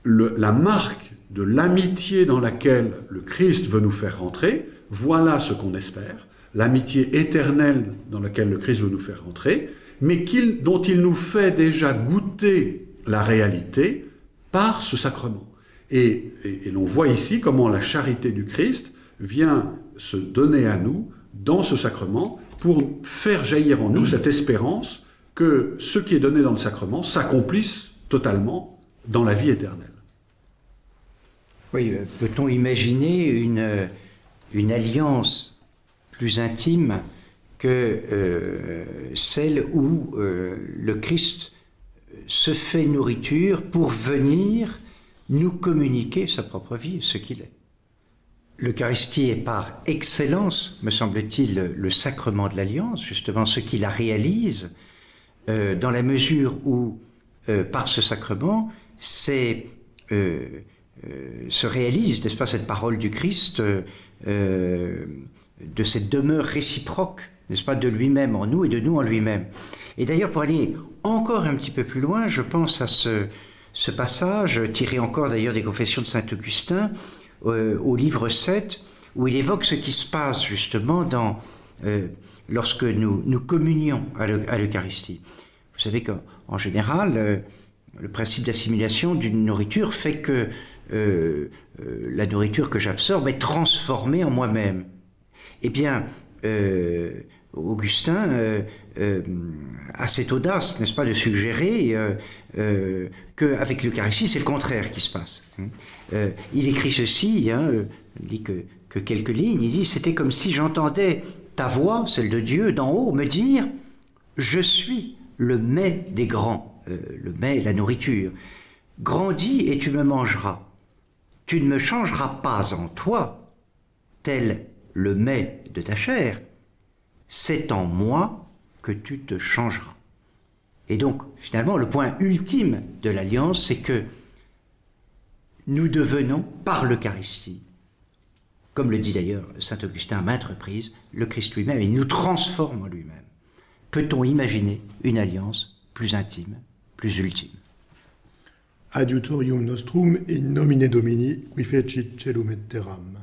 la marque de l'amitié dans laquelle le Christ veut nous faire rentrer. Voilà ce qu'on espère, l'amitié éternelle dans laquelle le Christ veut nous faire rentrer, mais dont il nous fait déjà goûter la réalité par ce sacrement. Et l'on voit ici comment la charité du Christ vient se donner à nous dans ce sacrement pour faire jaillir en nous cette espérance que ce qui est donné dans le sacrement s'accomplisse totalement dans la vie éternelle. Oui, euh, peut-on imaginer une, euh, une alliance plus intime que euh, celle où le Christ se fait nourriture pour venir nous communiquer sa propre vie, ce qu'il est L'Eucharistie est par excellence, me semble-t-il, le sacrement de l'Alliance, justement ce qui la réalise, euh, dans la mesure où, euh, par ce sacrement, c'est, euh, se réalise, n'est-ce pas, cette parole du Christ, de cette demeure réciproque, n'est-ce pas, de lui-même en nous et de nous en lui-même. Et d'ailleurs, pour aller encore un petit peu plus loin, je pense à ce, ce passage, tiré encore d'ailleurs des confessions de Saint-Augustin, euh, au livre 7, où il évoque ce qui se passe justement euh, lorsque nous, nous communions à l'Eucharistie. Vous savez qu'en général, euh, le principe d'assimilation d'une nourriture fait que la nourriture que j'absorbe est transformée en moi-même. Eh bien, Augustin a cette audace, n'est-ce pas, de suggérer qu'avec l'Eucharistie, c'est le contraire qui se passe. Hein. Euh, il écrit ceci, hein, euh, il dit que, que, quelques lignes, il dit « C'était comme si j'entendais ta voix, celle de Dieu, d'en haut, me dire « Je suis le mets des grands, euh, le mets, la nourriture. Grandis et tu me mangeras. Tu ne me changeras pas en toi, tel le mets de ta chair. C'est en moi que tu te changeras. Et donc, finalement, le point ultime de l'alliance, c'est que nous devenons, par l'Eucharistie, comme le dit d'ailleurs saint Augustin à maintes reprises, le Christ lui-même, il nous transforme en lui-même. Peut-on imaginer une alliance plus intime, plus ultime? Adiutorium nostrum in nomine Domini qui fecit celum et terram.